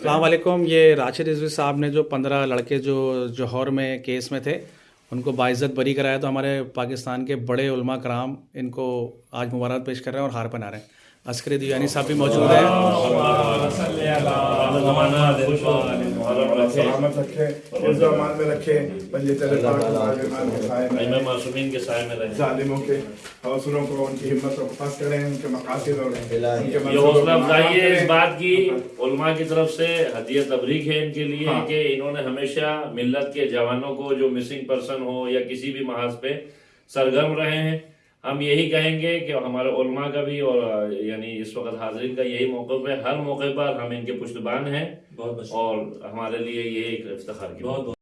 السلام علیکم، یہ راشد رضوی صاحب نے جو پندرہ لڑکے جو جوہر میں کیس میں تھے، ان کو باعزت بری کرایا تو ہمارے پاکستان کے بڑے علماء کرام ان کو آج مبارک پیش کر رہے ہیں اور ہار پہنا رہے ہیں۔ عسکری دیوانی صاحب بھی موجود ہیں۔ سلامت رکھے حفظ و امان میں رکھے معصومین کے سائے ظالموں کے حوصلوں کو ان کی ہمت کریں ان کے مقاصد اور یہ حوصلہ افزائی ہے اس۔ بات کی۔ علماء کی طرف سے ہدیہ تبریک ہے ان کے لیے ہاں۔ کہ انہوں نے ہمیشہ ملت کے جوانوں کو جو مسنگ پرسن ہو یا کسی بھی محاذ پہ سرگرم رہے ہیں۔ ہم یہی کہیں گے کہ ہمارے علماء کا بھی اور یعنی اس وقت حاضرین کا یہی موقف ہے ہر موقع پر ہم ان کے پشتبان ہیں اور ہمارے لیے یہ ایک افتخار کی ہے۔